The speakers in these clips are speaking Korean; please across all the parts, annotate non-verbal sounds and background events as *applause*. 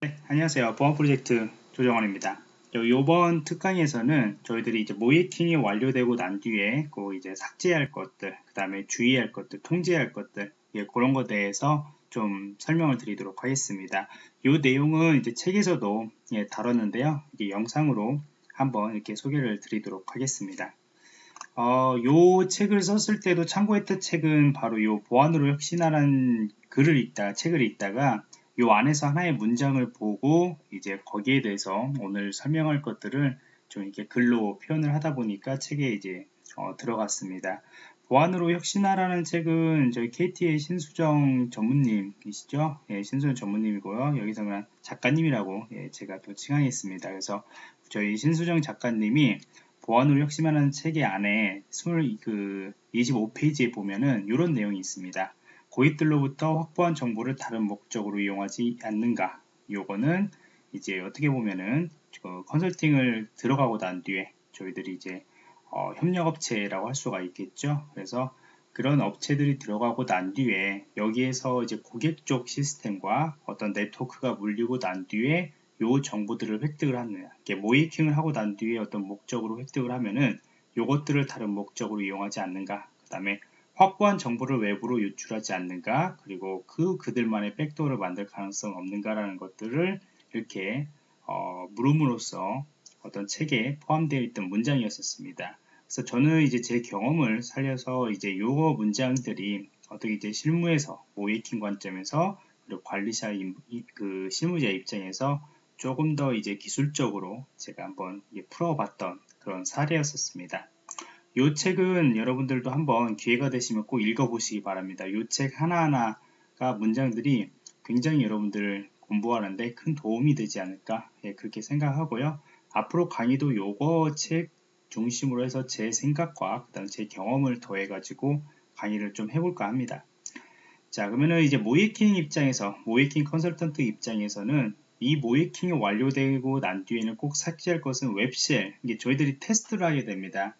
네, 안녕하세요. 보안 프로젝트 조정원입니다. 이번 특강에서는 저희들이 이제 모이킹이 완료되고 난 뒤에 그 이제 삭제할 것들, 그 다음에 주의할 것들, 통제할 것들, 예, 그런 것에 대해서 좀 설명을 드리도록 하겠습니다. 이 내용은 이제 책에서도 예, 다뤘는데요. 이게 영상으로 한번 이렇게 소개를 드리도록 하겠습니다. 어, 요 책을 썼을 때도 참고했던 책은 바로 요 보안으로 혁신하라는 글을 읽다, 책을 읽다가 요 안에서 하나의 문장을 보고 이제 거기에 대해서 오늘 설명할 것들을 좀 이렇게 글로 표현을 하다 보니까 책에 이제 어, 들어갔습니다. 보안으로 혁신하라는 책은 저희 KT의 신수정 전무님이시죠? 예, 신수정 전무님이고요. 여기서 는 작가님이라고 예, 제가 또 칭하겠습니다. 그래서 저희 신수정 작가님이 보안으로 혁신하는 책의 안에 20, 그 25페이지에 보면은 이런 내용이 있습니다. 고객들로부터 확보한 정보를 다른 목적으로 이용하지 않는가? 요거는 이제 어떻게 보면은 그 컨설팅을 들어가고 난 뒤에 저희들이 이제 어, 협력업체라고 할 수가 있겠죠. 그래서 그런 업체들이 들어가고 난 뒤에 여기에서 이제 고객 쪽 시스템과 어떤 네트워크가 물리고 난 뒤에 요 정보들을 획득을 하느냐 모이킹을 하고 난 뒤에 어떤 목적으로 획득을 하면은 요것들을 다른 목적으로 이용하지 않는가 그 다음에 확보한 정보를 외부로 유출하지 않는가 그리고 그 그들만의 백도어를 만들 가능성 없는가라는 것들을 이렇게 어, 물음으로써 어떤 책에 포함되어 있던 문장이었었습니다. 그래서 저는 이제 제 경험을 살려서 이제 요 문장들이 어떻게 이제 실무에서 모이킹 관점에서 그리고 관리자 그 실무자 입장에서 조금 더 이제 기술적으로 제가 한번 풀어봤던 그런 사례였었습니다. 이 책은 여러분들도 한번 기회가 되시면 꼭 읽어보시기 바랍니다. 이 책 하나하나가 문장들이 굉장히 여러분들 공부하는데 큰 도움이 되지 않을까 예, 그렇게 생각하고요. 앞으로 강의도 요거 책 중심으로 해서 제 생각과 그다음 제 경험을 더해 가지고 강의를 좀 해볼까 합니다. 자 그러면은 이제 모이킹 입장에서 모이킹 컨설턴트 입장에서는 이 모의해킹이 완료되고 난 뒤에는 꼭 삭제할 것은 web shell 이게 저희들이 테스트를 하게 됩니다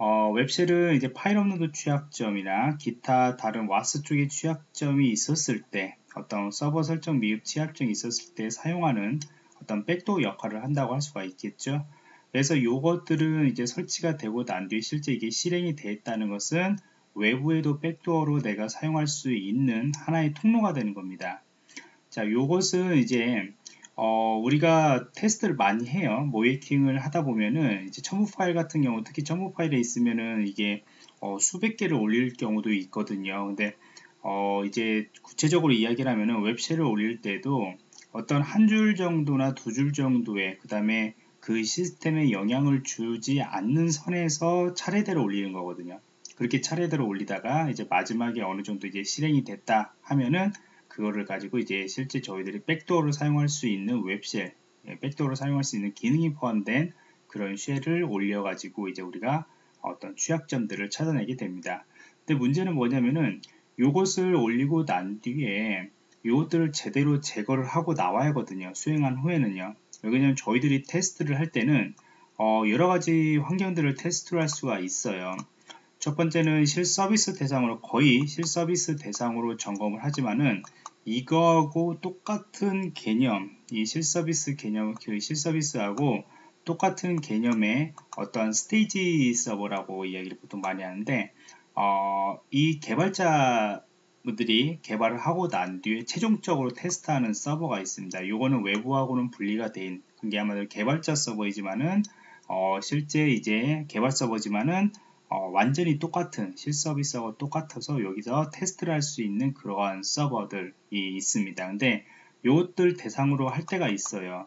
어, web shell은 이제 파일 업로드 취약점이나 기타 다른 WAS 쪽의 취약점이 있었을 때 어떤 서버 설정 미흡 취약점이 있었을 때 사용하는 어떤 backdoor 역할을 한다고 할 수가 있겠죠. 그래서 이것들은 이제 설치가 되고 난 뒤에 실제 이게 실행이 되었다는 것은 외부에도 backdoor로 내가 사용할 수 있는 하나의 통로가 되는 겁니다. 자, 요것은 이제 어, 우리가 테스트를 많이 해요. 모이킹을 하다 보면은 이제 첨부 파일 같은 경우 특히 첨부 파일에 있으면은 이게 어, 수백 개를 올릴 경우도 있거든요. 근데 어, 이제 구체적으로 이야기를 하면은 웹쉘을 올릴 때도 어떤 한 줄 정도나 두 줄 정도의 그 다음에 그 시스템에 영향을 주지 않는 선에서 차례대로 올리는 거거든요. 그렇게 차례대로 올리다가 이제 마지막에 어느 정도 이제 실행이 됐다 하면은 그거를 가지고 이제 실제 저희들이 백도어를 사용할 수 있는 웹쉘, 예, 백도어를 사용할 수 있는 기능이 포함된 그런 쉘을 올려가지고 이제 우리가 어떤 취약점들을 찾아내게 됩니다. 근데 문제는 뭐냐면은 이것을 올리고 난 뒤에 이것들을 제대로 제거를 하고 나와야 하거든요. 수행한 후에는요. 왜냐면 저희들이 테스트를 할 때는 어 여러 가지 환경들을 테스트를 할 수가 있어요. 첫 번째는 실서비스 대상으로 거의 실서비스 대상으로 점검을 하지만은 이거하고 똑같은 개념, 이 실서비스 개념, 그 실서비스하고 똑같은 개념의 어떤 스테이지 서버라고 이야기를 보통 많이 하는데, 어, 이 개발자 분들이 개발을 하고 난 뒤에 최종적으로 테스트하는 서버가 있습니다. 이거는 외부하고는 분리가 된, 그게 아마도 개발자 서버이지만은, 어, 실제 이제 개발 서버지만은 어, 완전히 똑같은 실서비스하고 똑같아서 여기서 테스트를 할 수 있는 그러한 서버들이 있습니다. 근데 이것들 대상으로 할 때가 있어요.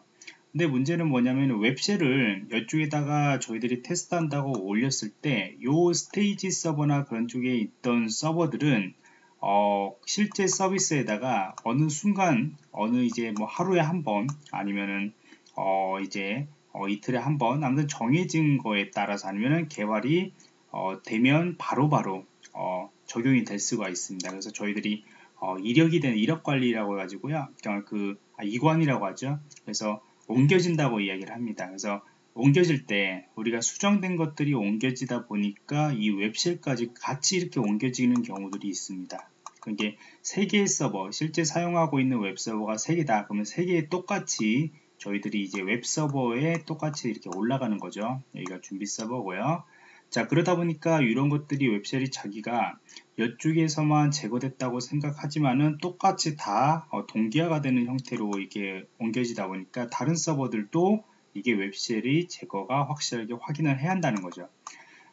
근데 문제는 뭐냐면 웹쉘을 이쪽에다가 저희들이 테스트한다고 올렸을 때 이 스테이지 서버나 그런 쪽에 있던 서버들은 어, 실제 서비스에다가 어느 순간 어느 이제 뭐 하루에 한 번 아니면은 어, 이제 어, 이틀에 한 번 아무튼 정해진 거에 따라서 아니면은 개발이 어, 되면 바로바로 바로, 어, 적용이 될 수가 있습니다. 그래서 저희들이 어, 이력이 되는 이력 관리라고 해가지고요. 그 아, 이관이라고 하죠. 그래서 옮겨진다고 이야기를 합니다. 그래서 옮겨질 때 우리가 수정된 것들이 옮겨지다 보니까 이 web shell까지 같이 이렇게 옮겨지는 경우들이 있습니다. 그게 세 개의 서버, 실제 사용하고 있는 웹 서버가 세 개다. 그러면 세 개에 똑같이 저희들이 이제 웹 서버에 똑같이 이렇게 올라가는 거죠. 여기가 준비 서버고요. 자 그러다 보니까 이런 것들이 web shell이 자기가 이쪽에서만 제거됐다고 생각하지만은 똑같이 다 어, 동기화가 되는 형태로 이게 옮겨지다 보니까 다른 서버들도 이게 웹쉘이 제거가 확실하게 확인을 해야 한다는 거죠.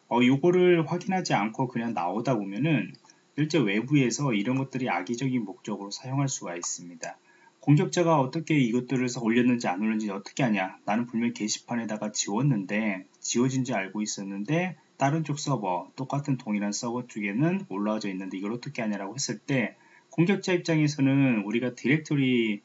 어, 요거를 확인하지 않고 그냥 나오다 보면은 실제 외부에서 이런 것들이 악의적인 목적으로 사용할 수가 있습니다. 공격자가 어떻게 이것들을 올렸는지 안 올렸는지 어떻게 하냐 나는 분명 게시판에다가 지웠는데 지워진 지 알고 있었는데 다른 쪽 서버 똑같은 동일한 서버 쪽에는 올라와져 있는데 이걸 어떻게 하냐라고 했을 때 공격자 입장에서는 우리가 디렉토리를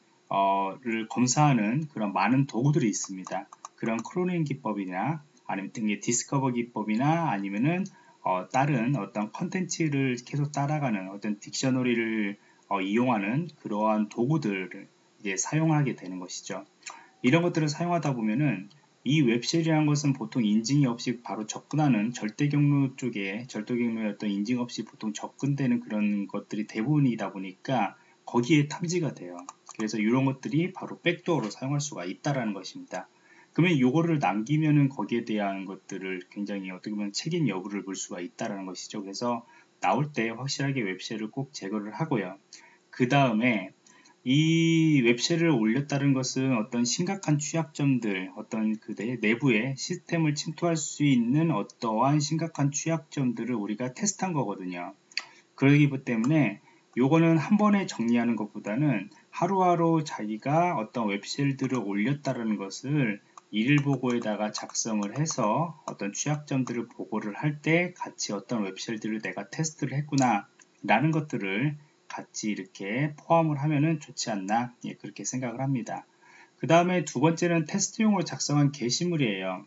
검사하는 그런 많은 도구들이 있습니다. 그런 crawling 기법이나 아니면 등의 discover 기법이나 아니면은 어, 다른 어떤 컨텐츠를 계속 따라가는 어떤 dictionary를 어, 이용하는 그러한 도구들을 이제 사용하게 되는 것이죠. 이런 것들을 사용하다 보면은 이 web shell이라는 것은 보통 인증이 없이 바로 접근하는 절대 경로 쪽에 절대 경로의 어떤 인증 없이 보통 접근되는 그런 것들이 대부분이다 보니까 거기에 탐지가 돼요. 그래서 이런 것들이 바로 백도어로 사용할 수가 있다라는 것입니다. 그러면 이거를 남기면은 거기에 대한 것들을 굉장히 어떻게 보면 책임 여부를 볼 수가 있다라는 것이죠. 그래서 나올 때 확실하게 웹쉘을 꼭 제거를 하고요. 그 다음에 이 웹쉘을 올렸다는 것은 어떤 심각한 취약점들, 어떤 그대 내부의 시스템을 침투할 수 있는 어떠한 심각한 취약점들을 우리가 테스트한 거거든요. 그러기 때문에 요거는 한 번에 정리하는 것보다는 하루하루 자기가 어떤 웹쉘들을 올렸다는 것을 일보고에다가 작성을 해서 어떤 취약점들을 보고를 할 때 같이 어떤 웹쉘들을 내가 테스트를 했구나 라는 것들을 같이 이렇게 포함을 하면은 좋지 않나 예, 그렇게 생각을 합니다. 그 다음에 두 번째는 테스트용으로 작성한 게시물이에요.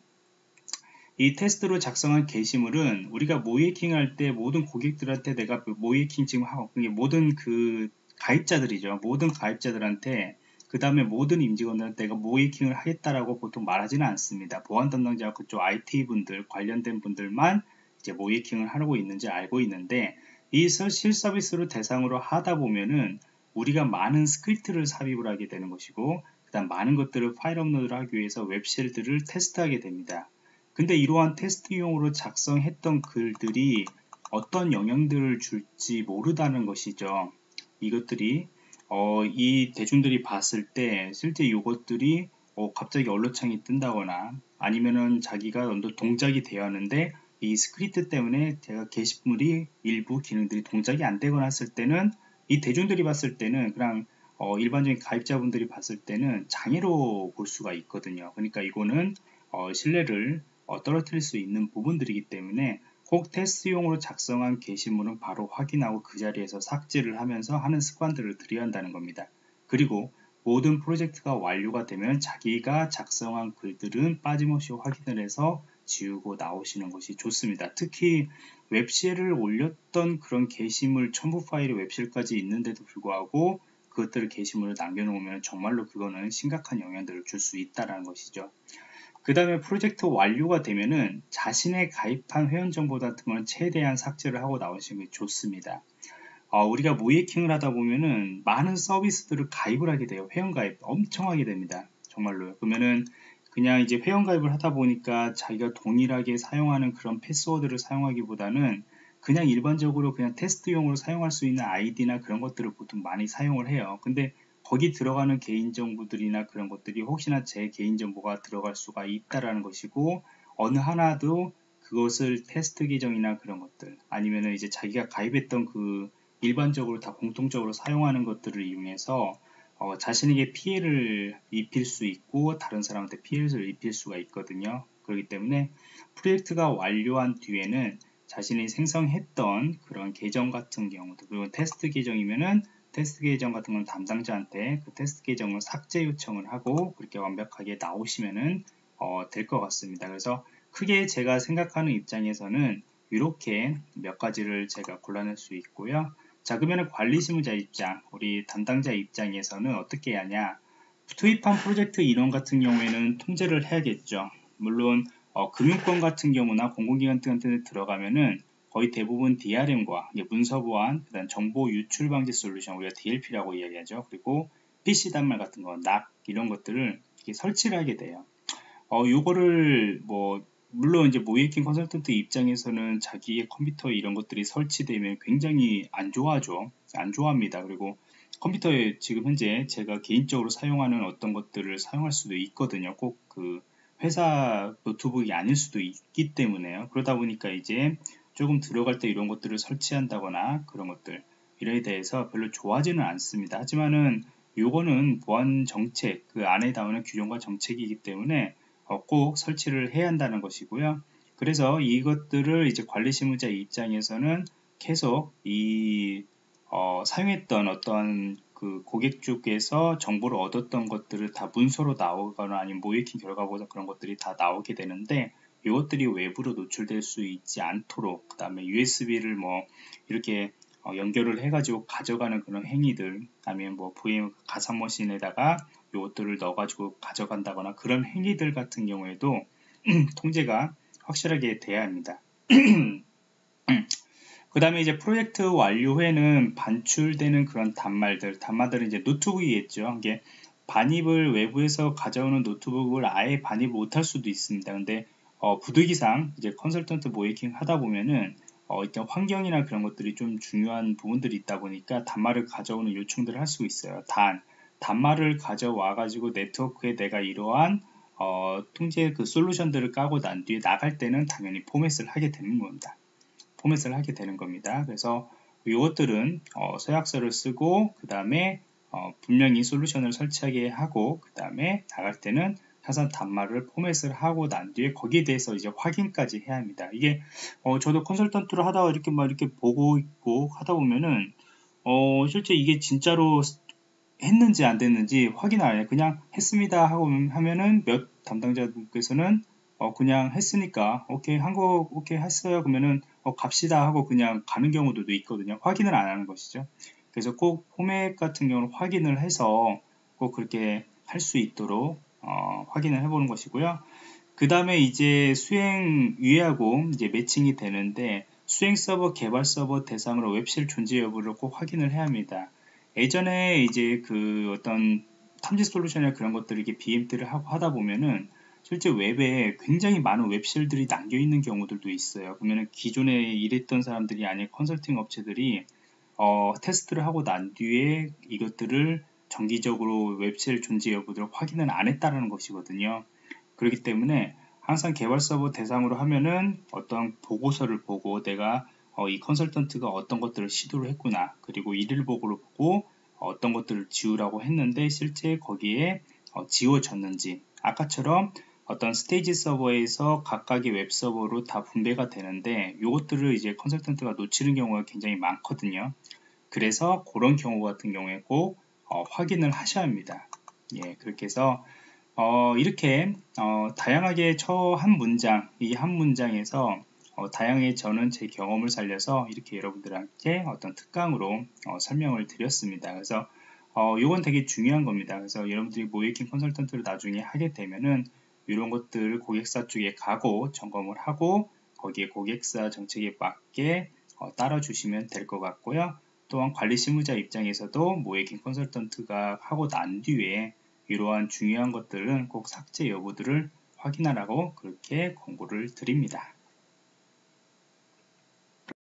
이 테스트로 작성한 게시물은 우리가 모의해킹 할 때 모든 고객들한테 내가 그 모의해킹 지금 하고 모든 그 가입자들이죠. 모든 가입자들한테 그 다음에 모든 임직원들한테 내가 모의해킹을 하겠다라고 보통 말하지는 않습니다. 보안 담당자 그쪽 IT 분들 관련된 분들만 이제 모의해킹을 하고 있는지 알고 있는데 이 실서비스를 대상으로 하다 보면은 우리가 많은 script를 삽입을 하게 되는 것이고 그 다음 많은 것들을 파일 업로드를 하기 위해서 web shell들을 테스트하게 됩니다. 근데 이러한 테스트용으로 작성했던 글들이 어떤 영향들을 줄지 모르다는 것이죠. 이것들이 어, 이 대중들이 봤을 때 실제 이것들이 어, 갑자기 alert창이 뜬다거나 아니면은 자기가 어느 동작이 되어 하는데 이 스크립트 때문에 제가 게시물이 일부 기능들이 동작이 안 되거나 했을 때는 이 대중들이 봤을 때는 그냥 어, 일반적인 가입자분들이 봤을 때는 장애로 볼 수가 있거든요. 그러니까 이거는 어, 신뢰를 어, 떨어뜨릴 수 있는 부분들이기 때문에 꼭 테스트용으로 작성한 게시물은 바로 확인하고 그 자리에서 삭제를 하면서 하는 습관들을 들여야 한다는 겁니다. 그리고 모든 프로젝트가 완료가 되면 자기가 작성한 글들은 빠짐없이 확인을 해서 지우고 나오시는 것이 좋습니다. 특히 웹쉘을 올렸던 그런 게시물 첨부 파일이 웹쉘까지 있는데도 불구하고 그것들을 게시물을 남겨놓으면 정말로 그거는 심각한 영향들을 줄 수 있다는 것이죠. 그 다음에 프로젝트 완료가 되면은 자신의 가입한 회원 정보 같은 거는 최대한 삭제를 하고 나오시는 게 좋습니다. 어, 우리가 모이킹을 하다 보면은 많은 서비스들을 가입을 하게 돼요. 회원 가입 엄청 하게 됩니다. 정말로. 그러면은 그냥 이제 회원 가입을 하다 보니까 자기가 동일하게 사용하는 그런 패스워드를 사용하기보다는 그냥 일반적으로 그냥 테스트용으로 사용할 수 있는 아이디나 그런 것들을 보통 많이 사용을 해요. 근데 거기 들어가는 개인정보들이나 그런 것들이 혹시나 제 개인정보가 들어갈 수가 있다라는 것이고 어느 하나도 그것을 테스트 계정이나 그런 것들 아니면은 이제 자기가 가입했던 그 일반적으로 다 공통적으로 사용하는 것들을 이용해서 어, 자신에게 피해를 입힐 수 있고 다른 사람한테 피해를 입힐 수가 있거든요. 그렇기 때문에 프로젝트가 완료한 뒤에는 자신이 생성했던 그런 계정 같은 경우도 그리고 테스트 계정이면은 테스트 계정 같은 건 담당자한테 그 테스트 계정을 삭제 요청을 하고 그렇게 완벽하게 나오시면은 어, 될 것 같습니다. 그래서 크게 제가 생각하는 입장에서는 이렇게 몇 가지를 제가 골라낼 수 있고요. 자 그러면 관리실무자 입장 우리 담당자 입장에서는 어떻게 하냐 투입한 프로젝트 인원 같은 경우에는 통제를 해야겠죠 물론 어, 금융권 같은 경우나 공공기관 데 들어가면은 거의 대부분 DRM과 문서 보안, 그다음 정보 유출 방지 솔루션 우리가 DLP라고 이야기하죠. 그리고 PC 단말 같은 거, 낙 이런 것들을 설치를 하게 돼요. 어, 요거를 뭐 물론 이제 모이킹 컨설턴트 입장에서는 자기의 컴퓨터 이런 것들이 설치되면 굉장히 안 좋아하죠. 안 좋아합니다. 그리고 컴퓨터에 지금 현재 제가 개인적으로 사용하는 어떤 것들을 사용할 수도 있거든요. 꼭 그 회사 노트북이 아닐 수도 있기 때문에요. 그러다 보니까 이제 조금 들어갈 때 이런 것들을 설치한다거나 그런 것들 이래에 대해서 별로 좋아하지는 않습니다. 하지만은 요거는 보안 정책 그 안에 담는 규정과 정책이기 때문에 어, 꼭 설치를 해야 한다는 것이고요. 그래서 이것들을 이제 관리 실무자 입장에서는 계속 이 어, 사용했던 어떤 그 고객 쪽에서 정보를 얻었던 것들을 다 문서로 나오거나 아니면 모이킹 결과보다 그런 것들이 다 나오게 되는데 이것들이 외부로 노출될 수 있지 않도록 그 다음에 USB를 뭐 이렇게 어, 연결을 해가지고 가져가는 그런 행위들 아니면 뭐 VM 가상머신에다가 이것들을 넣어가지고 가져간다거나 그런 행위들 같은 경우에도 *clears throat* 통제가 확실하게 돼야 합니다. *clears throat* 그 다음에 이제 프로젝트 완료 후에는 반출되는 그런 단말들, 단말들은 이제 노트북이겠죠. 이게 반입을 외부에서 가져오는 노트북을 아예 반입을 못할 수도 있습니다. 근데 어, 부득이상 이제 컨설턴트 모이킹 하다 보면은 어, 일단 환경이나 그런 것들이 좀 중요한 부분들이 있다 보니까 단말을 가져오는 요청들을 할 수 있어요. 단 단말을 가져와 가지고 네트워크에 내가 이러한 어, 통제 그 솔루션들을 까고 난 뒤에 나갈 때는 당연히 포맷을 하게 되는 겁니다. 포맷을 하게 되는 겁니다. 그래서 이것들은 어, 서약서를 쓰고 그 다음에 어, 분명히 솔루션을 설치하게 하고 그 다음에 나갈 때는 사선 단말을 포맷을 하고 난 뒤에 거기에 대해서 이제 확인까지 해야 합니다. 이게 어, 저도 컨설턴트를 하다가 이렇게 막 이렇게 보고 있고 하다 보면은 어, 실제 이게 진짜로 했는지 안 됐는지 확인 안 해요. 그냥 했습니다 하고 하면은 몇 담당자분께서는 어, 그냥 했으니까 오케이 한 거 오케이 했어요 그러면은 어, 갑시다 하고 그냥 가는 경우도 있거든요. 확인을 안 하는 것이죠. 그래서 꼭 포맷 같은 경우는 확인을 해서 꼭 그렇게 할 수 있도록 어, 확인을 해보는 것이고요. 그 다음에 이제 수행 위하고 이제 매칭이 되는데 수행 서버 개발 서버 대상으로 웹실 존재 여부를 꼭 확인을 해야 합니다. 예전에 이제 그 어떤 탐지 솔루션이나 그런 것들을 이렇게 BMT를 하고 하다 보면은 실제 웹에 굉장히 많은 웹실들이 남겨 있는 경우들도 있어요. 그러면은 기존에 일했던 사람들이 아닌 컨설팅 업체들이 어, 테스트를 하고 난 뒤에 이것들을 정기적으로 web shell 존재 여부들을 확인을 안 했다는 것이거든요. 그렇기 때문에 항상 개발 서버 대상으로 하면은 어떤 보고서를 보고 내가 어, 이 컨설턴트가 어떤 것들을 시도를 했구나. 그리고 일일 보고를 보고 어떤 것들을 지우라고 했는데 실제 거기에 어, 지워졌는지 아까처럼 어떤 stage 서버에서 각각의 웹 서버로 다 분배가 되는데 이것들을 이제 컨설턴트가 놓치는 경우가 굉장히 많거든요. 그래서 그런 경우 같은 경우에 꼭 어, 확인을 하셔야 합니다. 예, 그렇게 해서 어, 이렇게 어, 다양하게 저한 문장, 이 한 문장에서 어, 다양하게 저는 제 경험을 살려서 이렇게 여러분들한테 어떤 특강으로 어, 설명을 드렸습니다. 그래서 어, 이건 되게 중요한 겁니다. 그래서 여러분들이 모이킹 컨설턴트를 나중에 하게 되면은 이런 것들 고객사 쪽에 가고 점검을 하고 거기에 고객사 정책에 맞게 어, 따라주시면 될 것 같고요. 또한 관리 실무자 입장에서도 모이킹 컨설턴트가 하고 난 뒤에 이러한 중요한 것들은 꼭 삭제 여부들을 확인하라고 그렇게 권고를 드립니다.